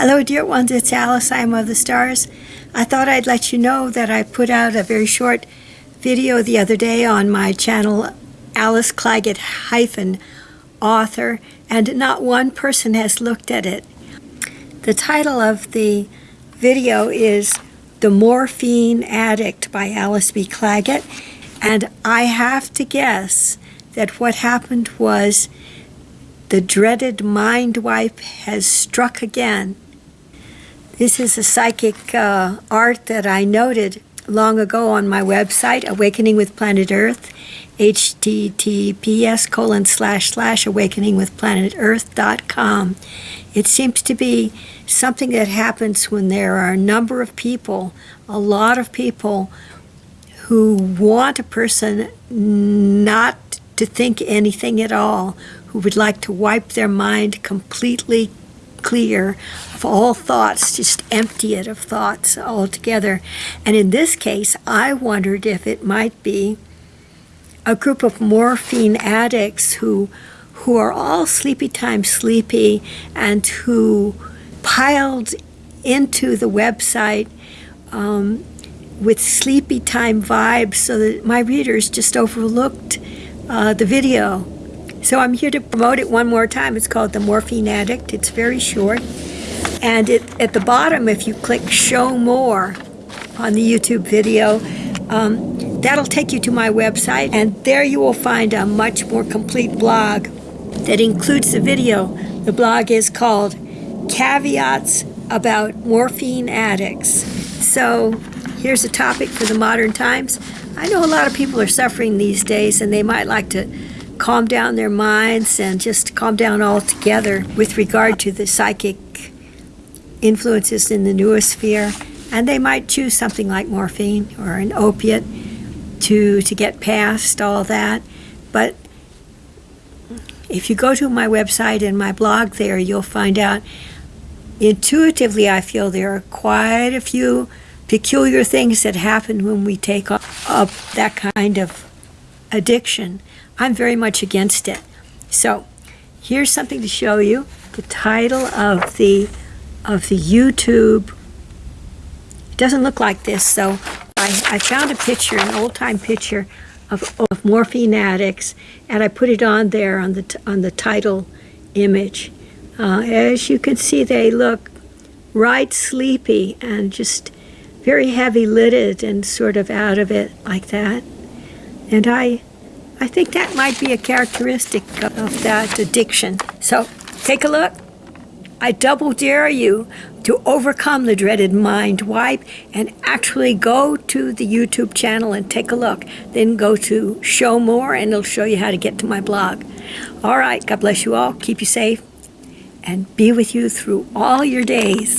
Hello, dear ones. It's Alice. I'm of the stars. I thought I'd let you know that I put out a very short video the other day on my channel, Alice Clagett hyphen author, and not one person has looked at it. The title of the video is The Morphine Addict by Alice B. Clagett, and I have to guess that what happened was the dreaded mind wipe has struck again. This is a psychic uh, art that I noted long ago on my website, Awakening with Planet Earth, https colon slash slash awakeningwithplanetearth.com. It seems to be something that happens when there are a number of people, a lot of people, who want a person not to think anything at all, who would like to wipe their mind completely clear of all thoughts, just empty it of thoughts altogether. And in this case, I wondered if it might be a group of morphine addicts who who are all sleepy time sleepy and who piled into the website um, with sleepy time vibes so that my readers just overlooked uh, the video so I'm here to promote it one more time. It's called The Morphine Addict. It's very short. And it, at the bottom, if you click Show More on the YouTube video, um, that'll take you to my website. And there you will find a much more complete blog that includes the video. The blog is called Caveats About Morphine Addicts. So here's a topic for the modern times. I know a lot of people are suffering these days and they might like to calm down their minds and just calm down altogether with regard to the psychic influences in the noosphere. And they might choose something like morphine or an opiate to, to get past all that. But if you go to my website and my blog there, you'll find out intuitively I feel there are quite a few peculiar things that happen when we take up, up that kind of addiction. I'm very much against it. So here's something to show you. The title of the of the YouTube it doesn't look like this, so I, I found a picture, an old-time picture of, of morphine addicts, and I put it on there on the on the title image. Uh, as you can see, they look right sleepy and just very heavy lidded and sort of out of it like that. And I I think that might be a characteristic of that addiction. So take a look. I double dare you to overcome the dreaded mind wipe and actually go to the YouTube channel and take a look. Then go to show more and it'll show you how to get to my blog. All right, God bless you all. Keep you safe and be with you through all your days.